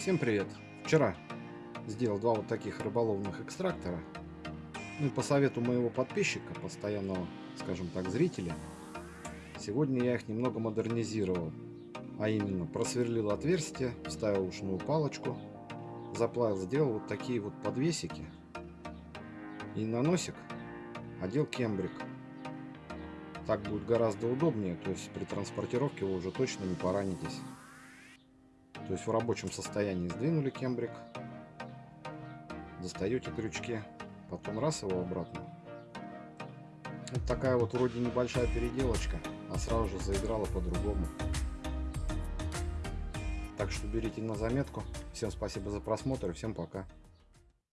Всем привет! Вчера сделал два вот таких рыболовных экстрактора. Ну и по совету моего подписчика, постоянного, скажем так, зрителя, сегодня я их немного модернизировал. А именно, просверлил отверстие, вставил ушную палочку, заплавил, сделал вот такие вот подвесики. И на носик одел кембрик. Так будет гораздо удобнее, то есть при транспортировке вы уже точно не поранитесь. То есть в рабочем состоянии сдвинули кембрик, достаете крючки, потом раз его обратно. Вот такая вот вроде небольшая переделочка, а сразу же заиграла по-другому. Так что берите на заметку. Всем спасибо за просмотр всем пока.